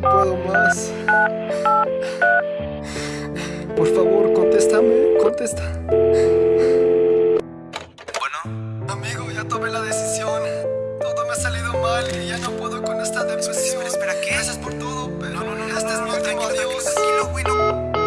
puedo más. Por favor, contéstame, contesta. Bueno, Amigo, ya tomé la decisión. Todo me ha salido mal y ya no puedo con esta depresión. espera, espera, ¿qué? Gracias por todo, pero No, no, no, no, este es no, mi no, último tranquilo, adiós. tranquilo, güey, no.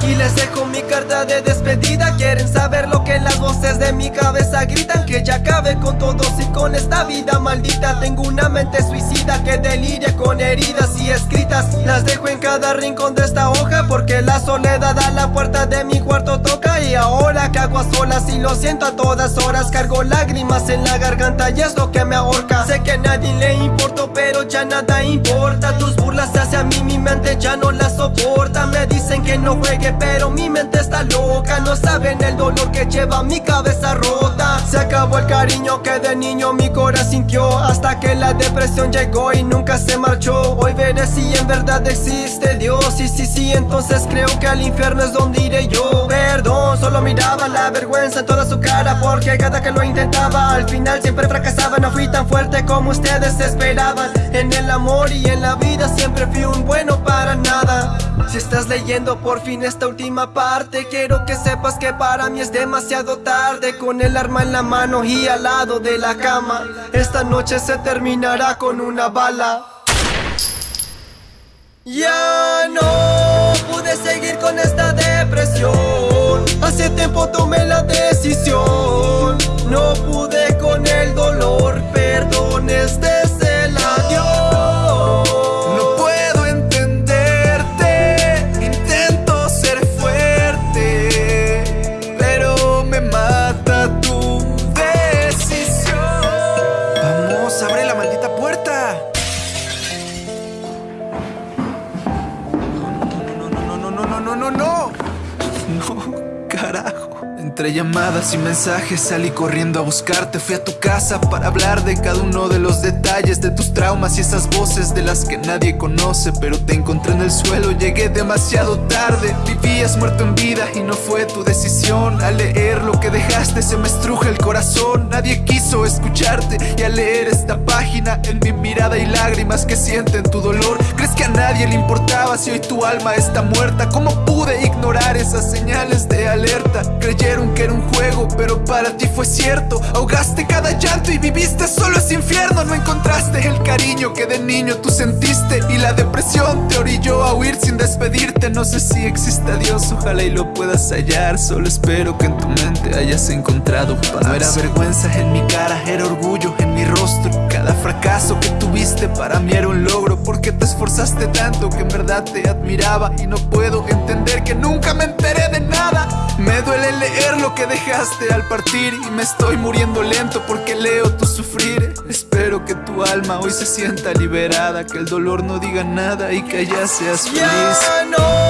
Aquí les dejo mi carta de despedida. Quieren saber lo que las voces de mi cabeza gritan. Que ya acabe con todos y con esta vida maldita. Tengo una mente suicida que deliria con heridas y escritas. Las dejo en cada rincón de esta hoja Porque la soledad a la puerta de mi cuarto toca Y ahora hago a solas y lo siento a todas horas Cargo lágrimas en la garganta y es lo que me ahorca. Sé que a nadie le importo pero ya nada importa. Tus burlas hacia mí mi mente ya no la soporta. Me dicen que no juegue pero mi mente está loca. No saben el dolor que lleva mi cabeza rota. Se acabó el cariño que de niño mi corazón sintió Hasta que la depresión llegó y nunca se marchó. Hoy veré si en verdad existe Dios. Y sí, sí, entonces creo que al infierno es donde iré yo. Perdón, solo miraba la vergüenza en toda su cara Porque cada que lo intentaba al final siempre fracasaba. No fui tan fuerte como ustedes esperaban. En el amor y en la vida siempre fui un bueno para nada. Si estás leyendo por fin esta última parte Quiero que sepas que para mí es demasiado tarde. Con el arma en la mano y al lado de la cama Esta noche se terminará con una bala. Ya no pude seguir con esta depresión foto me la des. Entre llamadas y mensajes salí corriendo a buscarte. Fui a tu casa para hablar de cada uno de los detalles De tus traumas y esas voces de las que nadie conoce Pero te encontré en el suelo, llegué demasiado tarde Vivías muerto en vida y no fue tu decisión. Al leer lo que dejaste se me estruja el corazón. Nadie quiso escucharte y al leer esta página En mi mirada y lágrimas que sienten tu dolor. ¿Crees que a nadie le importaba si hoy tu alma está muerta? ¿Cómo pude ignorar esas señales de alerta? Creyeron que era un juego, pero para ti fue cierto Ahogaste cada llanto y viviste solo ese infierno No encontraste el cariño que de niño tú sentiste Y la depresión te No sé si existe Dios, ojalá y lo puedas hallar. Solo espero que en tu mente hayas encontrado paz. No era vergüenza en mi cara, era orgullo en mi rostro. Cada fracaso que tuviste para mí era un logro Porque te esforzaste tanto que en verdad te admiraba. Y no puedo entender que nunca me enteré de nada. Me duele leer lo que dejaste al partir Y me estoy muriendo lento porque leo tu sufrir. Espero que tu alma hoy se sienta liberada Que el dolor no diga nada y que ya seas feliz. Ya no